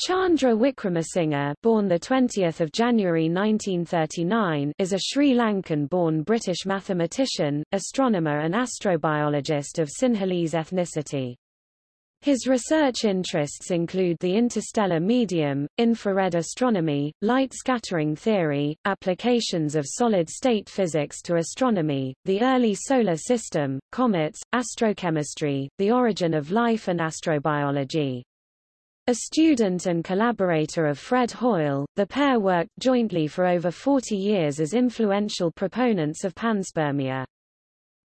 Chandra Wickramasinghe, born the 20th of January 1939, is a Sri Lankan-born British mathematician, astronomer and astrobiologist of Sinhalese ethnicity. His research interests include the interstellar medium, infrared astronomy, light scattering theory, applications of solid-state physics to astronomy, the early solar system, comets, astrochemistry, the origin of life and astrobiology. A student and collaborator of Fred Hoyle, the pair worked jointly for over 40 years as influential proponents of panspermia.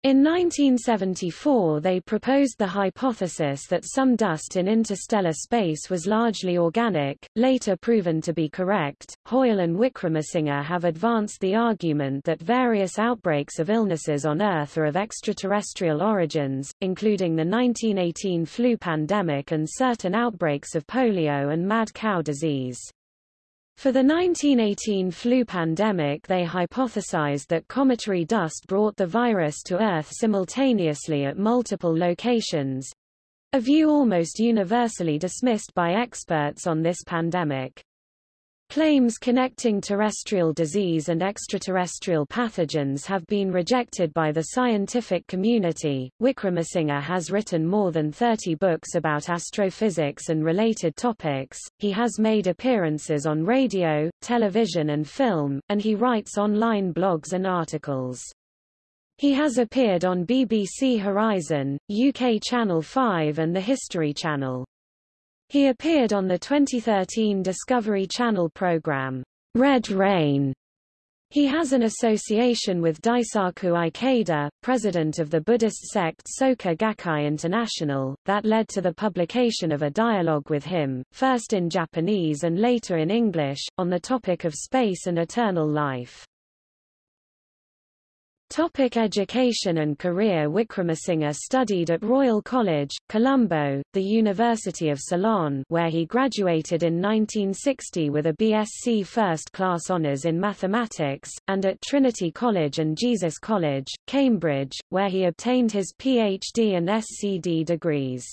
In 1974 they proposed the hypothesis that some dust in interstellar space was largely organic, later proven to be correct. Hoyle and Wickramasinghe have advanced the argument that various outbreaks of illnesses on Earth are of extraterrestrial origins, including the 1918 flu pandemic and certain outbreaks of polio and mad cow disease. For the 1918 flu pandemic they hypothesized that cometary dust brought the virus to Earth simultaneously at multiple locations—a view almost universally dismissed by experts on this pandemic. Claims connecting terrestrial disease and extraterrestrial pathogens have been rejected by the scientific community. Wickramasinghe has written more than 30 books about astrophysics and related topics. He has made appearances on radio, television and film, and he writes online blogs and articles. He has appeared on BBC Horizon, UK Channel 5 and the History Channel. He appeared on the 2013 Discovery Channel program, Red Rain. He has an association with Daisaku Ikeda, president of the Buddhist sect Soka Gakkai International, that led to the publication of a dialogue with him, first in Japanese and later in English, on the topic of space and eternal life. Topic education and career Wickramasinghe studied at Royal College, Colombo, the University of Ceylon where he graduated in 1960 with a BSc First Class Honours in Mathematics, and at Trinity College and Jesus College, Cambridge, where he obtained his PhD and SCD degrees.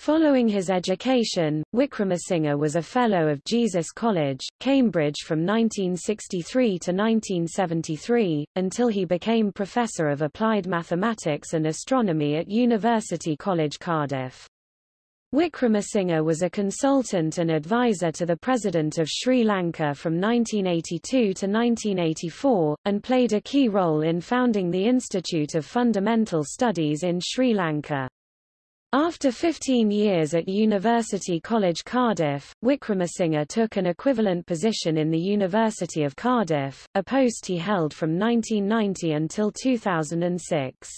Following his education, Wickramasinghe was a Fellow of Jesus College, Cambridge from 1963 to 1973, until he became Professor of Applied Mathematics and Astronomy at University College Cardiff. Wickramasinghe was a consultant and advisor to the President of Sri Lanka from 1982 to 1984, and played a key role in founding the Institute of Fundamental Studies in Sri Lanka. After 15 years at University College Cardiff, Wickramasinghe took an equivalent position in the University of Cardiff, a post he held from 1990 until 2006.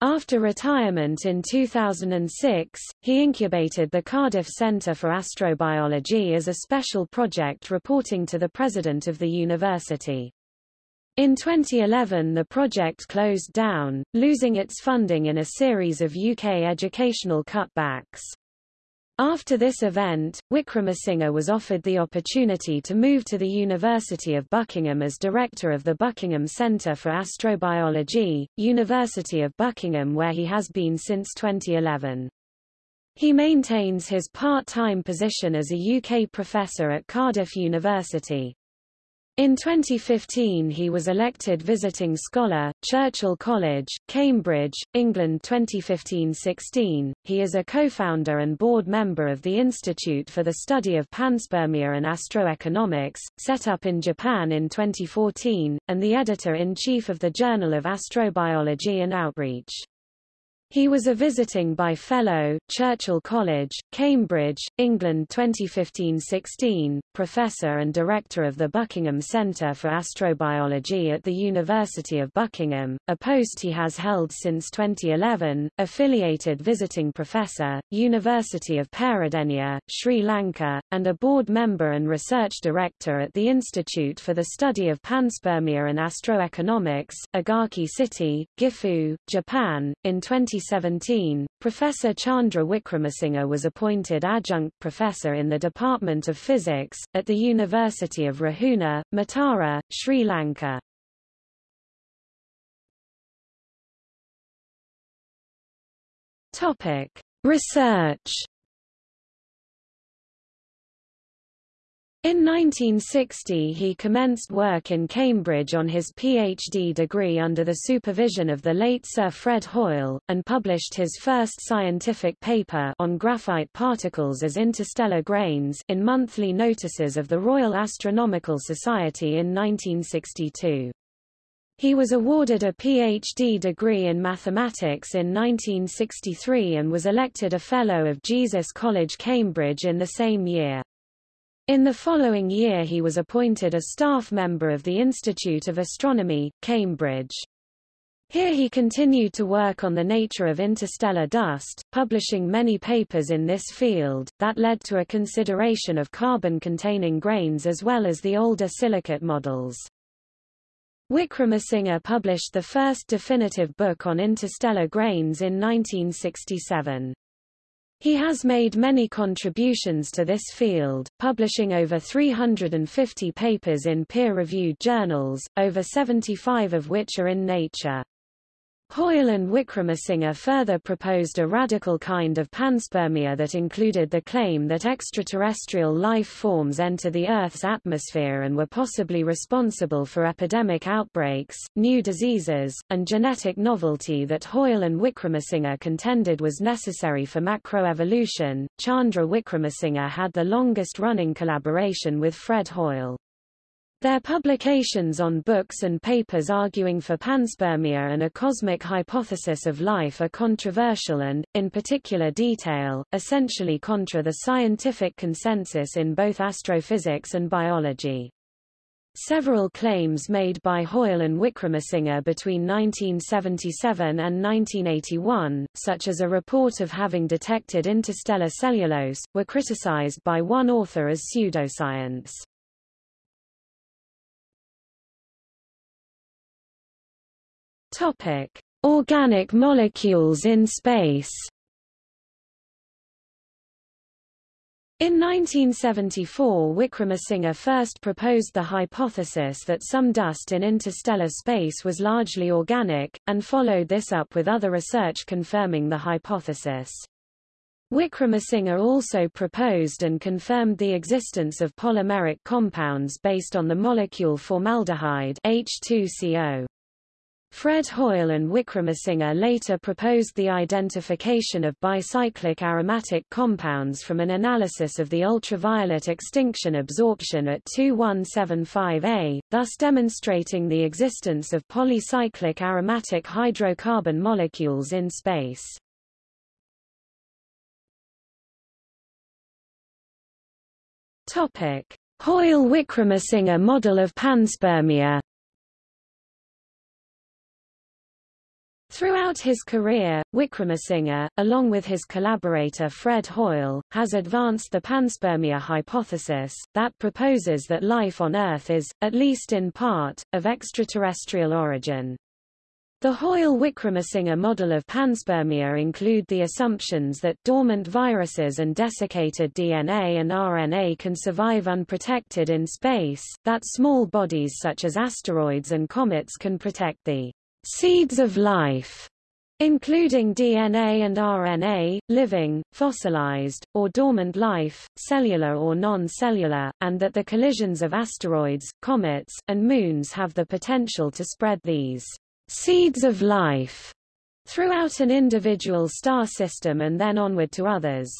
After retirement in 2006, he incubated the Cardiff Centre for Astrobiology as a special project reporting to the president of the university. In 2011 the project closed down, losing its funding in a series of UK educational cutbacks. After this event, Wickramasinghe was offered the opportunity to move to the University of Buckingham as director of the Buckingham Centre for Astrobiology, University of Buckingham where he has been since 2011. He maintains his part-time position as a UK professor at Cardiff University. In 2015 he was elected Visiting Scholar, Churchill College, Cambridge, England 2015-16. He is a co-founder and board member of the Institute for the Study of Panspermia and Astroeconomics, set up in Japan in 2014, and the editor-in-chief of the Journal of Astrobiology and Outreach. He was a visiting by Fellow, Churchill College, Cambridge, England 2015-16, professor and director of the Buckingham Centre for Astrobiology at the University of Buckingham, a post he has held since 2011, affiliated visiting professor, University of Peradeniya, Sri Lanka, and a board member and research director at the Institute for the Study of Panspermia and Astroeconomics, Ogaki City, Gifu, Japan, in 20 2017, Professor Chandra Wickramasinghe was appointed adjunct professor in the Department of Physics, at the University of Ruhuna, Matara, Sri Lanka. Topic. Research In 1960 he commenced work in Cambridge on his PhD degree under the supervision of the late Sir Fred Hoyle, and published his first scientific paper on graphite particles as interstellar grains in monthly notices of the Royal Astronomical Society in 1962. He was awarded a PhD degree in mathematics in 1963 and was elected a Fellow of Jesus College Cambridge in the same year. In the following year he was appointed a staff member of the Institute of Astronomy, Cambridge. Here he continued to work on the nature of interstellar dust, publishing many papers in this field, that led to a consideration of carbon-containing grains as well as the older silicate models. Wickramasinghe published the first definitive book on interstellar grains in 1967. He has made many contributions to this field, publishing over 350 papers in peer-reviewed journals, over 75 of which are in Nature. Hoyle and Wickramasinghe further proposed a radical kind of panspermia that included the claim that extraterrestrial life forms enter the Earth's atmosphere and were possibly responsible for epidemic outbreaks, new diseases, and genetic novelty that Hoyle and Wickramasinghe contended was necessary for macroevolution. Chandra Wickramasinghe had the longest-running collaboration with Fred Hoyle. Their publications on books and papers arguing for panspermia and a cosmic hypothesis of life are controversial and, in particular detail, essentially contra the scientific consensus in both astrophysics and biology. Several claims made by Hoyle and Wickramasinghe between 1977 and 1981, such as a report of having detected interstellar cellulose, were criticized by one author as pseudoscience. Topic: Organic molecules in space. In 1974 Wickramasinghe first proposed the hypothesis that some dust in interstellar space was largely organic, and followed this up with other research confirming the hypothesis. Wickramasinghe also proposed and confirmed the existence of polymeric compounds based on the molecule formaldehyde H2CO. Fred Hoyle and Wickramasinghe later proposed the identification of bicyclic aromatic compounds from an analysis of the ultraviolet extinction absorption at 2175A, thus demonstrating the existence of polycyclic aromatic hydrocarbon molecules in space. Hoyle-Wickramasinghe model of panspermia Throughout his career, Wickramasinghe, along with his collaborator Fred Hoyle, has advanced the panspermia hypothesis, that proposes that life on Earth is, at least in part, of extraterrestrial origin. The Hoyle-Wickramasinghe model of panspermia include the assumptions that dormant viruses and desiccated DNA and RNA can survive unprotected in space, that small bodies such as asteroids and comets can protect the seeds of life, including DNA and RNA, living, fossilized, or dormant life, cellular or non-cellular, and that the collisions of asteroids, comets, and moons have the potential to spread these seeds of life throughout an individual star system and then onward to others.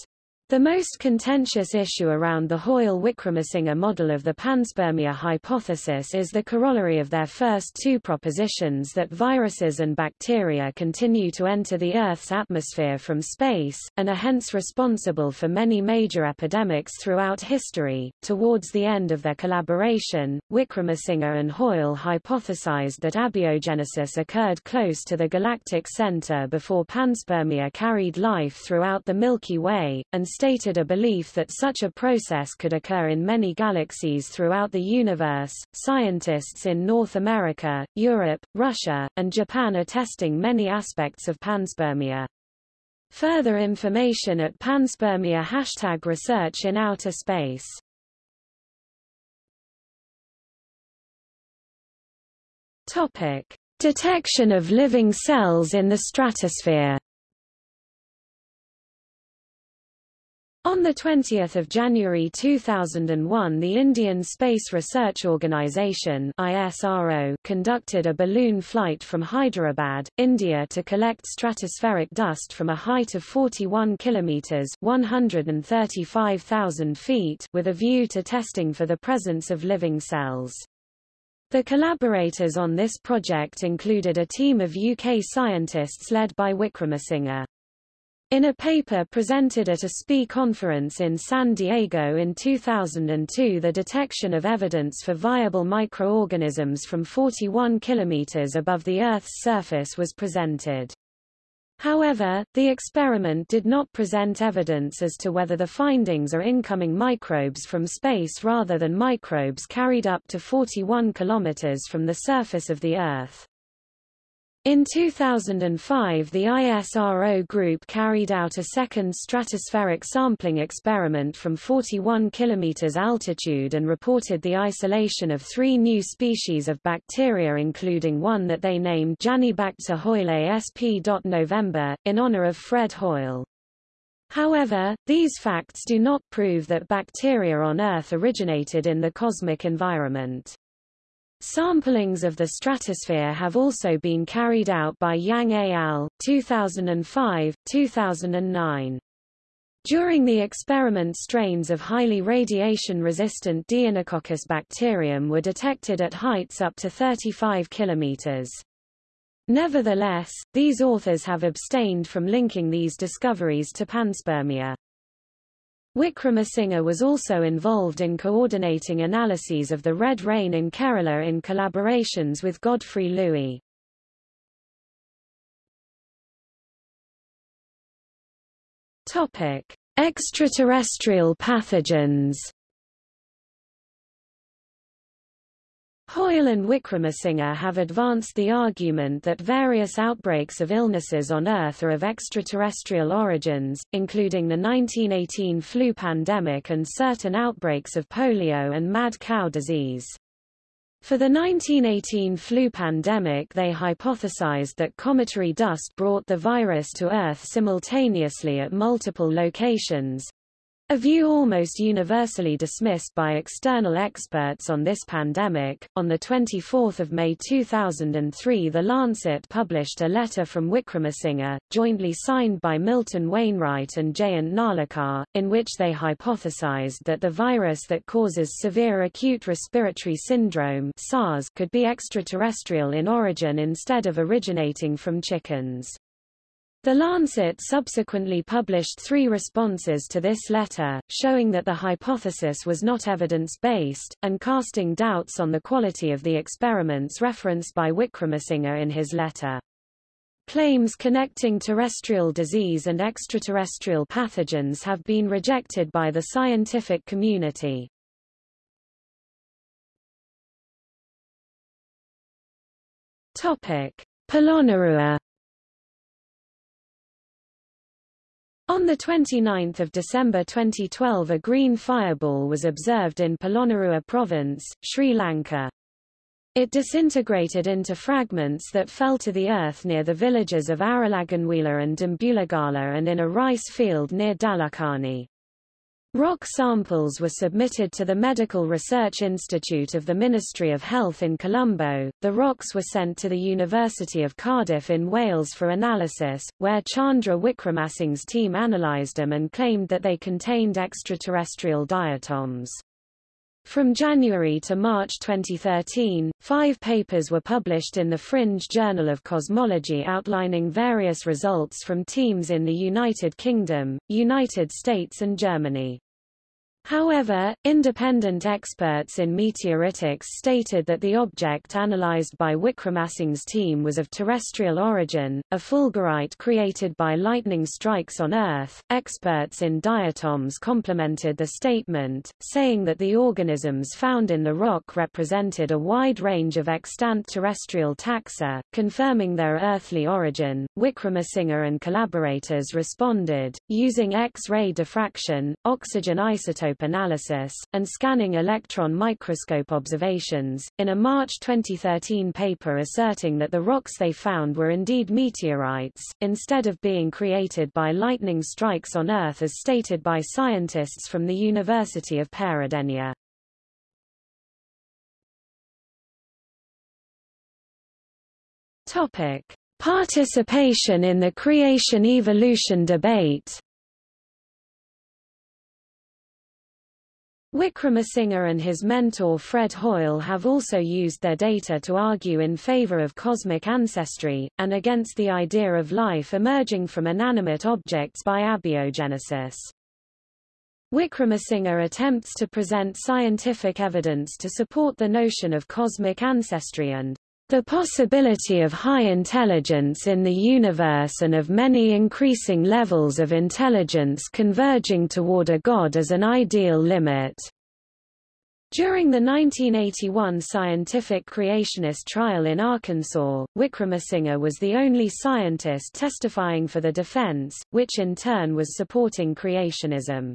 The most contentious issue around the Hoyle-Wickramasinghe model of the panspermia hypothesis is the corollary of their first two propositions that viruses and bacteria continue to enter the Earth's atmosphere from space, and are hence responsible for many major epidemics throughout history. Towards the end of their collaboration, Wickramasinghe and Hoyle hypothesized that abiogenesis occurred close to the galactic center before panspermia carried life throughout the Milky Way, and stated a belief that such a process could occur in many galaxies throughout the universe. Scientists in North America, Europe, Russia, and Japan are testing many aspects of panspermia. Further information at panspermia hashtag research in outer space. Topic: Detection of living cells in the stratosphere. On 20 January 2001 the Indian Space Research Organisation ISRO conducted a balloon flight from Hyderabad, India to collect stratospheric dust from a height of 41 kilometres 135,000 feet with a view to testing for the presence of living cells. The collaborators on this project included a team of UK scientists led by Wickramasinghe. In a paper presented at a SPI conference in San Diego in 2002 the detection of evidence for viable microorganisms from 41 kilometers above the Earth's surface was presented. However, the experiment did not present evidence as to whether the findings are incoming microbes from space rather than microbes carried up to 41 kilometers from the surface of the Earth. In 2005 the ISRO group carried out a second stratospheric sampling experiment from 41 km altitude and reported the isolation of three new species of bacteria including one that they named Janibacter hoyle sp. November, in honor of Fred Hoyle. However, these facts do not prove that bacteria on Earth originated in the cosmic environment. Samplings of the stratosphere have also been carried out by Yang et al. 2005, 2009. During the experiment strains of highly radiation-resistant Deinococcus bacterium were detected at heights up to 35 km. Nevertheless, these authors have abstained from linking these discoveries to panspermia. Wickramasinghe was also involved in coordinating analyses of the red rain in Kerala in collaborations with Godfrey Louis. Topic: Extraterrestrial pathogens. Hoyle and Wickramasinghe have advanced the argument that various outbreaks of illnesses on Earth are of extraterrestrial origins, including the 1918 flu pandemic and certain outbreaks of polio and mad cow disease. For the 1918 flu pandemic they hypothesized that cometary dust brought the virus to Earth simultaneously at multiple locations, a view almost universally dismissed by external experts on this pandemic. On the 24th of May 2003, The Lancet published a letter from Wickramasinghe, jointly signed by Milton Wainwright and Jayant Narlikar, in which they hypothesized that the virus that causes severe acute respiratory syndrome (SARS) could be extraterrestrial in origin instead of originating from chickens. The Lancet subsequently published three responses to this letter, showing that the hypothesis was not evidence-based, and casting doubts on the quality of the experiments referenced by Wickramasinghe in his letter. Claims connecting terrestrial disease and extraterrestrial pathogens have been rejected by the scientific community. Topic: Polonnaruwa On 29 December 2012 a green fireball was observed in Polonnaruwa province, Sri Lanka. It disintegrated into fragments that fell to the earth near the villages of Aralaganwila and Dimbulagala and in a rice field near Dalakani. Rock samples were submitted to the Medical Research Institute of the Ministry of Health in Colombo. The rocks were sent to the University of Cardiff in Wales for analysis, where Chandra Wickramasinghe's team analysed them and claimed that they contained extraterrestrial diatoms. From January to March 2013, five papers were published in the Fringe Journal of Cosmology outlining various results from teams in the United Kingdom, United States and Germany. However, independent experts in meteoritics stated that the object analyzed by Wickramasinghe's team was of terrestrial origin, a fulgurite created by lightning strikes on Earth. Experts in diatoms complemented the statement, saying that the organisms found in the rock represented a wide range of extant terrestrial taxa, confirming their earthly origin. Wickramasinghe and collaborators responded, using X-ray diffraction, oxygen isotope microscope analysis, and scanning electron microscope observations, in a March 2013 paper asserting that the rocks they found were indeed meteorites, instead of being created by lightning strikes on Earth as stated by scientists from the University of Peradeniya. Topic: Participation in the creation-evolution debate Wickramasinghe and his mentor Fred Hoyle have also used their data to argue in favor of cosmic ancestry, and against the idea of life emerging from inanimate objects by abiogenesis. Wickramasinghe attempts to present scientific evidence to support the notion of cosmic ancestry and the possibility of high intelligence in the universe and of many increasing levels of intelligence converging toward a God as an ideal limit. During the 1981 scientific creationist trial in Arkansas, Wickramasinghe was the only scientist testifying for the defense, which in turn was supporting creationism.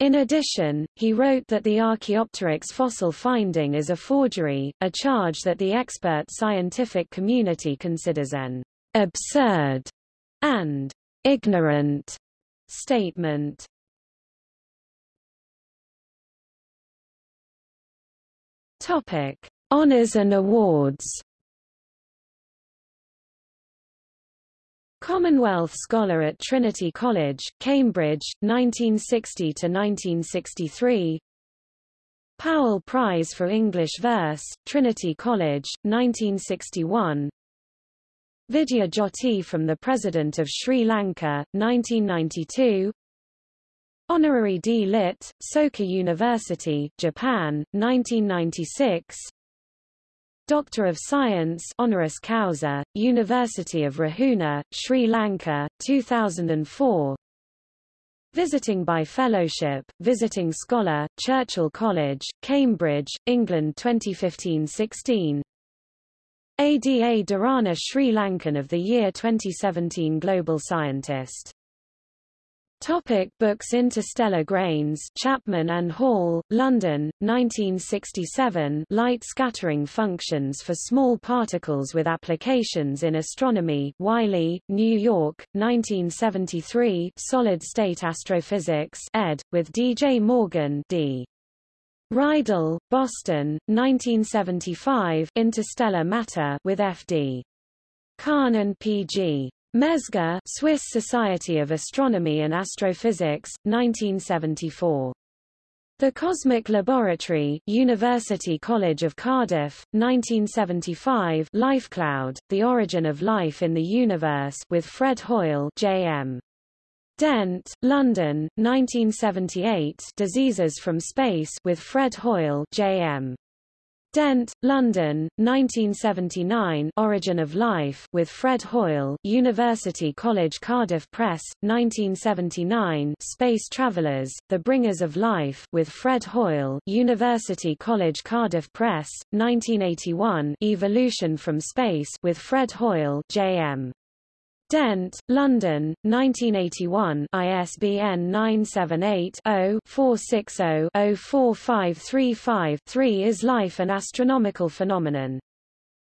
In addition, he wrote that the Archaeopteryx fossil finding is a forgery, a charge that the expert scientific community considers an absurd and ignorant statement. Topic: Honors and awards Commonwealth Scholar at Trinity College, Cambridge, 1960–1963 Powell Prize for English Verse, Trinity College, 1961 Vidya Jyoti from the President of Sri Lanka, 1992 Honorary D. Lit., Soka University, Japan, 1996 Doctor of Science honoris causa, University of Ruhuna, Sri Lanka, 2004 Visiting by Fellowship, Visiting Scholar, Churchill College, Cambridge, England 2015-16 ADA Derana Sri Lankan of the Year 2017 Global Scientist Topic books Interstellar Grains Chapman and Hall, London, 1967 Light Scattering Functions for Small Particles with Applications in Astronomy Wiley, New York, 1973 Solid State Astrophysics ed., with D. J. Morgan D. Reidel, Boston, 1975 Interstellar Matter with F. D. Kahn and P. G. Mezger, Swiss Society of Astronomy and Astrophysics, 1974. The Cosmic Laboratory, University College of Cardiff, 1975 LifeCloud, The Origin of Life in the Universe with Fred Hoyle J.M. Dent, London, 1978 Diseases from Space with Fred Hoyle J.M. Dent, London, 1979 Origin of Life with Fred Hoyle University College Cardiff Press, 1979 Space Travelers, The Bringers of Life with Fred Hoyle University College Cardiff Press, 1981 Evolution from Space with Fred Hoyle J.M. Dent, London, 1981 ISBN 978-0-460-04535-3 is Life an Astronomical Phenomenon.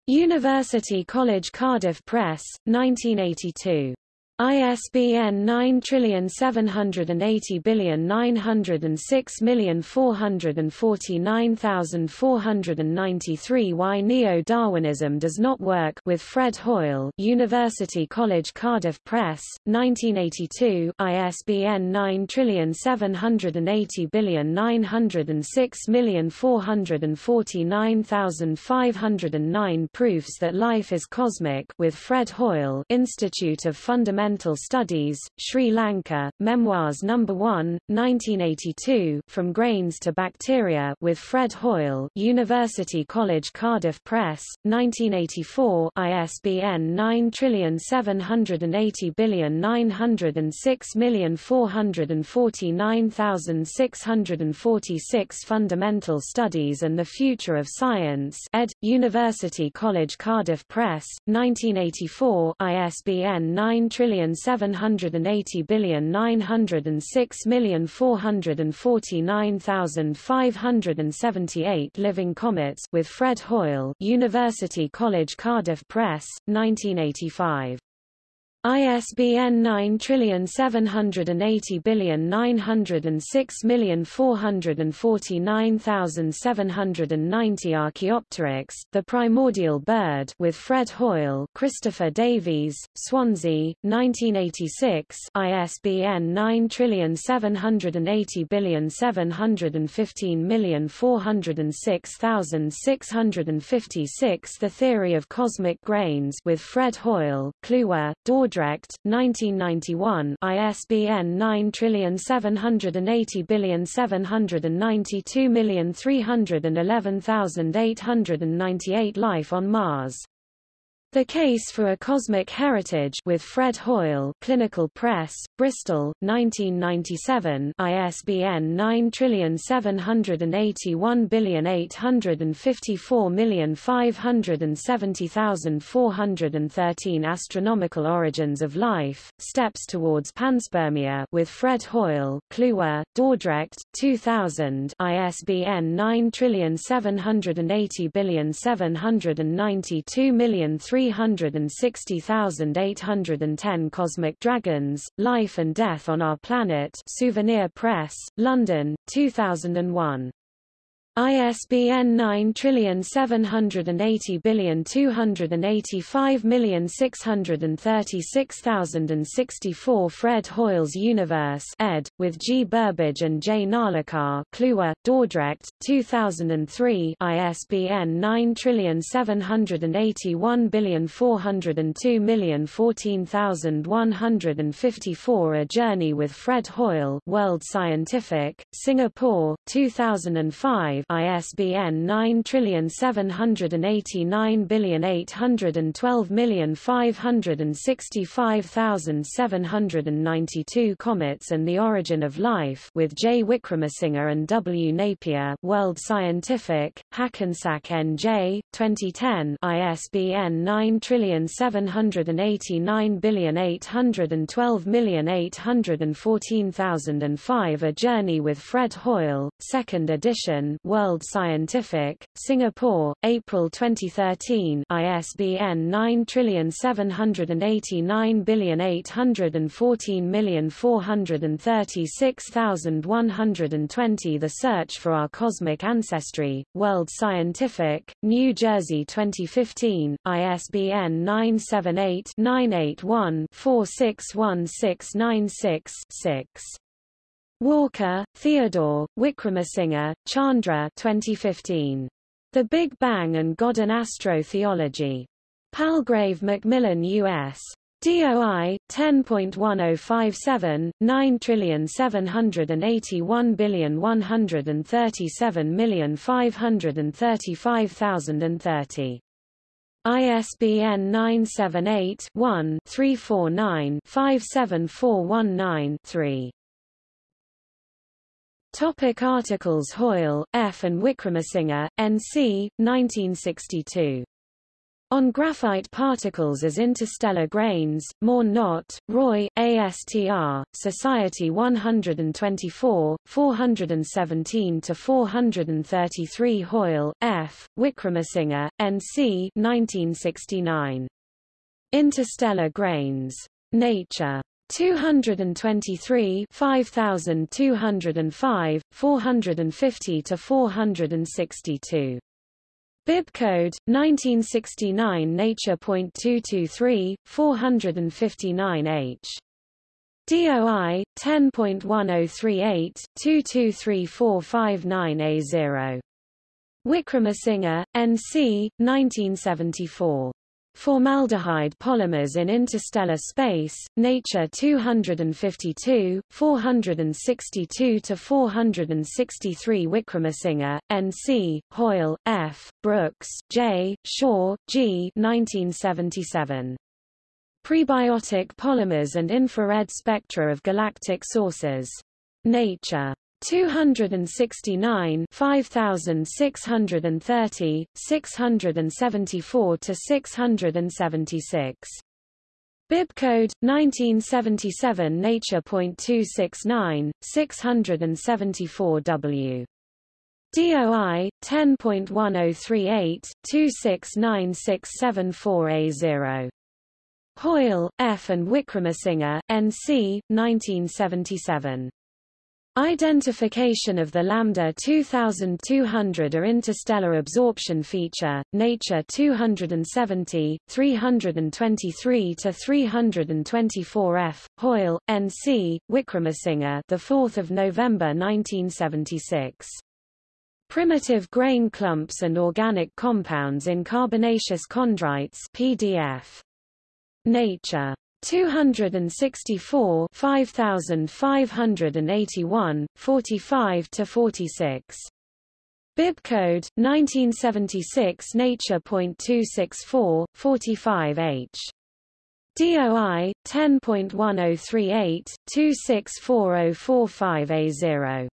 University College Cardiff Press, 1982. ISBN 9780906449493 Why Neo-Darwinism Does Not Work with Fred Hoyle University College Cardiff Press, 1982 ISBN 9780906449509 Proofs that Life is Cosmic with Fred Hoyle Institute of Fundamental Environmental Studies, Sri Lanka, Memoirs No. 1, 1982, From Grains to Bacteria with Fred Hoyle University College Cardiff Press, 1984 ISBN 9780906449646 Fundamental Studies and the Future of Science ed. University College Cardiff Press, 1984 ISBN 9 trillion seven hundred and eighty billion nine hundred and six million four hundred and forty nine thousand five hundred and seventy eight living comets with Fred Hoyle University College Cardiff Press, 1985. ISBN 9780906449790 Archaeopteryx, the primordial bird with Fred Hoyle Christopher Davies, Swansea, 1986 ISBN 9780715406656 The Theory of Cosmic Grains with Fred Hoyle, Kluwer, Dordrecht Dordrecht, 1991 ISBN 9780792311898 Life on Mars the Case for a Cosmic Heritage with Fred Hoyle Clinical Press, Bristol, 1997 ISBN 9781854570413 Astronomical Origins of Life, Steps Towards Panspermia with Fred Hoyle Kluwer, Dordrecht, 2000 ISBN 9780792 360,810 Cosmic Dragons, Life and Death on Our Planet Souvenir Press, London, 2001. ISBN 9780285636064 Fred Hoyle's Universe ed., with G. Burbidge and J. Narlikar Kluwer, Dordrecht, 2003 ISBN 9781402015154 A Journey with Fred Hoyle World Scientific, Singapore, 2005 ISBN 9788812565792 Comets and the Origin of Life with J. Wickramasinghe and W. Napier World Scientific, Hackensack N.J., 2010 ISBN 9781812814005 A Journey with Fred Hoyle, 2nd edition World Scientific, Singapore, April 2013 ISBN 9781814436120 The Search for Our Cosmic Ancestry, World Scientific, New Jersey 2015, ISBN 978-981-461696-6. Walker, Theodore, Wickramasinghe, Chandra 2015. The Big Bang and God and Astro-Theology. Palgrave Macmillan U.S. DOI 10.1057 9781137535030. ISBN 978 one 349 57419 Topic articles Hoyle, F. and Wickramasinghe, N.C., 1962. On Graphite Particles as Interstellar Grains, More Not, Roy, ASTR, Society 124, 417-433 Hoyle, F., Wickramasinghe, N.C. 1969. Interstellar Grains. Nature. 223 5205, 450 to 462. Bibcode 1969 Nature.223 459H. DOI 10.1038 223459A0. Wickramasinghe, N.C., 1974. Formaldehyde polymers in interstellar space, Nature 252, 462-463 Wickramasinghe, N.C., Hoyle, F., Brooks, J., Shaw, G. 1977. Prebiotic polymers and infrared spectra of galactic sources. Nature. 269 5630 674 to 676 Bibcode 1977 Nature.269 674 W. DOI 10.1038 2696744A0. Hoyle, F. and Wickramasinghe, N.C., 1977. Identification of the lambda 2200 or interstellar absorption feature, Nature 270, 323 to 324 F. Hoyle, N.C., Wickramasinghe, the 4th of November 1976. Primitive grain clumps and organic compounds in carbonaceous chondrites PDF. Nature. 264 5581, 45 to 46. Bibcode 1976 Nature.264 45H. DOI 10.1038 264045A0.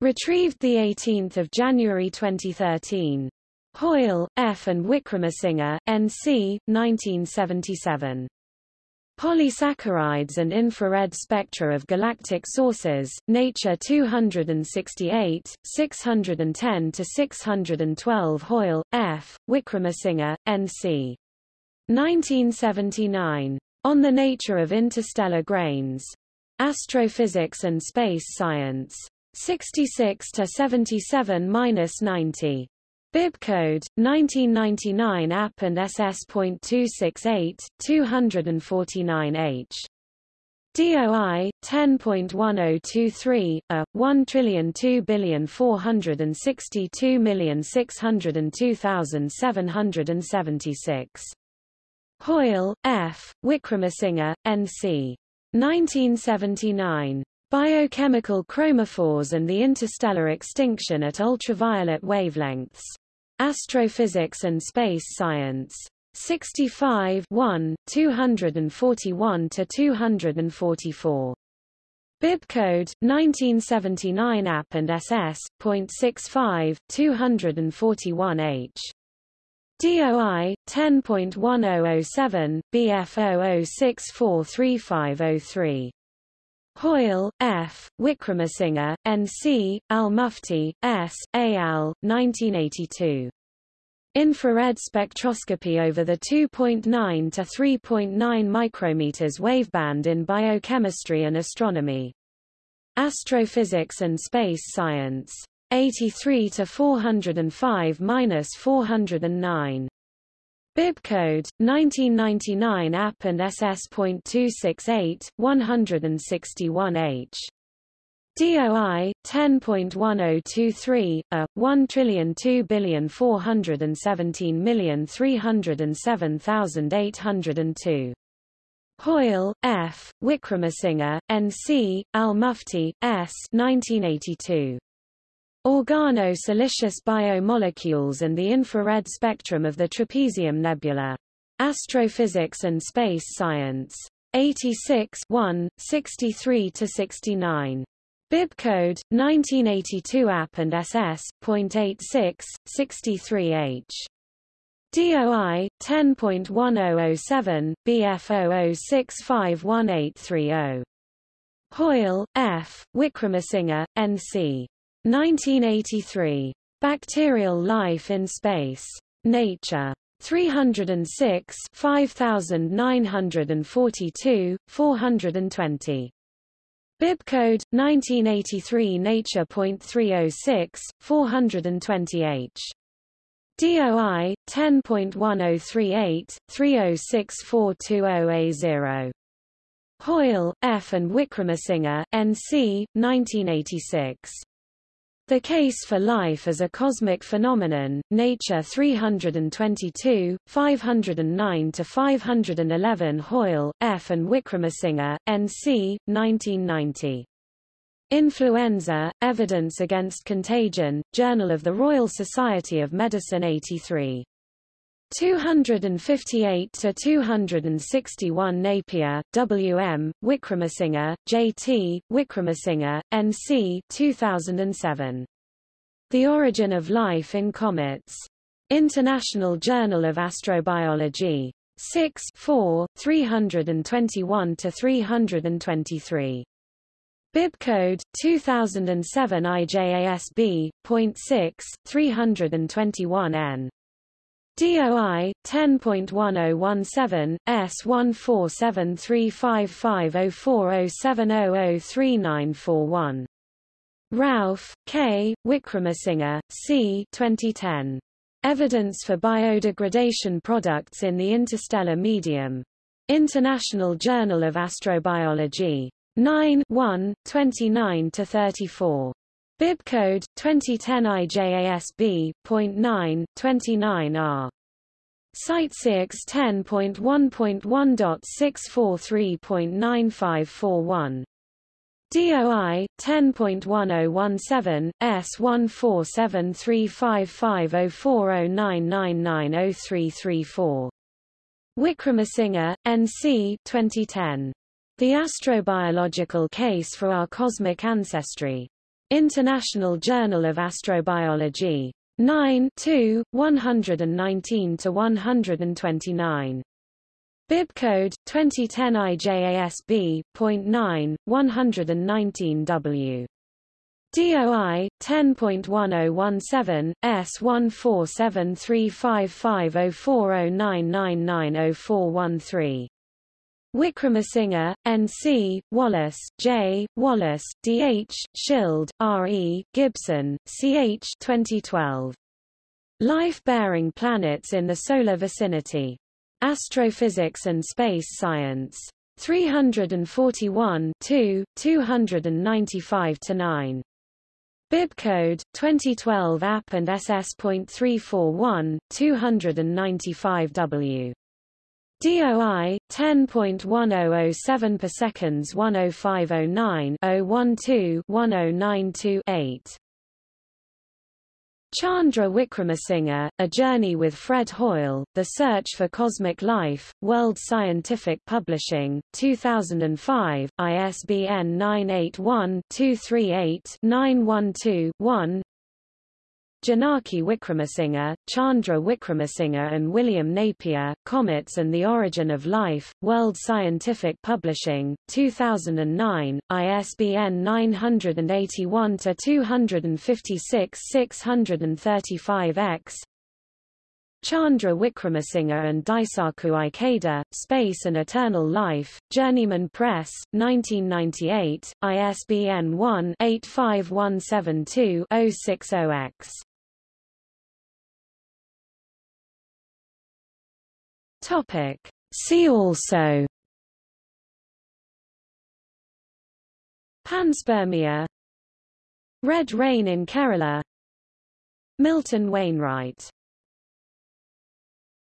Retrieved 18 January 2013. Hoyle, F. and Wickramasinghe, N.C., 1977. Polysaccharides and infrared spectra of galactic sources, Nature 268, 610-612 Hoyle, F., Wickramasinghe, N.C. 1979. On the Nature of Interstellar Grains. Astrophysics and Space Science. 66 to 77-90. Bibcode 1999 AP and SS.268 249H. DOI 10.1023 a 1,2,462,602,776. Hoyle, F. Wickramasinghe, N.C. 1979. Biochemical chromophores and the interstellar extinction at ultraviolet wavelengths. Astrophysics and Space Science. 65 1, 241 to 244. Bibcode 1979 AP and SS.65 241H. DOI 10.1007 BF00643503. Hoyle, F., Wickramasinghe, N.C., Al-Mufti, S., A. Al., 1982. Infrared spectroscopy over the 2.9 to 3.9 micrometers waveband in biochemistry and astronomy. Astrophysics and Space Science. 83 to 405-409. Bibcode 1999 AP and SS.268 161H. DOI 10.1023 a 1,2,417,307,802. Hoyle, F., Wickramasinghe, N.C., Al-Mufti, S. 1982. Organo-silicious biomolecules and the infrared spectrum of the Trapezium Nebula. Astrophysics and Space Science. 86 1, 63-69. Bibcode, 1982 AP and SS.86, 63H. DOI, 10.1007, BF00651830. Hoyle, F., Wickramasinghe, N.C. 1983. Bacterial Life in Space. Nature. 306 5942, 420. Bibcode 1983 Nature.306 420H. DOI 10.1038 3064220A0. Hoyle, F. and Wickramasinghe, N.C., 1986. The Case for Life as a Cosmic Phenomenon, Nature 322, 509-511 Hoyle, F. and Wickramasinghe, N.C., 1990. Influenza, Evidence Against Contagion, Journal of the Royal Society of Medicine 83. 258 to 261 Napier, W.M., Wickramasinghe, J.T., Wickramasinghe, N.C. 2007. The Origin of Life in Comets. International Journal of Astrobiology. 6 4, 321 to 323. Bibcode 2007 IJASB .6 321N DOI 10.1017 S1473550407003941 Rauf, K., Wickramasinghe, C. 2010. Evidence for biodegradation products in the interstellar medium. International Journal of Astrobiology. 9 1, 29-34. Bibcode 2010 IJASB .9 29R. CiteSeerX 10.1.1.643.9541. DOI 10.1017 S1473550409990334. Wickramasinghe, N.C. 2010. The Astrobiological Case for Our Cosmic Ancestry. International Journal of Astrobiology. 9 2, 119 to 129. Bibcode 2010 IJASB .9 119W. DOI 10.1017 S1473550409990413. Wickramasinghe, N.C., Wallace, J., Wallace, D.H., Schild, R.E., Gibson, C.H. 2012. Life-bearing planets in the solar vicinity. Astrophysics and Space Science. 341 295-9. Bibcode 2012 AP and SS.341 295W. DOI 10.1007 per seconds 10509 012 1092 8 Chandra Wickramasinghe, A Journey with Fred Hoyle, The Search for Cosmic Life, World Scientific Publishing, 2005, ISBN 981-238-912-1 Janaki Wickramasinghe, Chandra Wickramasinghe and William Napier, Comets and the Origin of Life, World Scientific Publishing, 2009, ISBN 981-256-635-X Chandra Wickramasinghe and Daisaku Ikeda, Space and Eternal Life, Journeyman Press, 1998, ISBN 1-85172-060-X. Topic. See also. Panspermia. Red rain in Kerala. Milton Wainwright